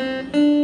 Música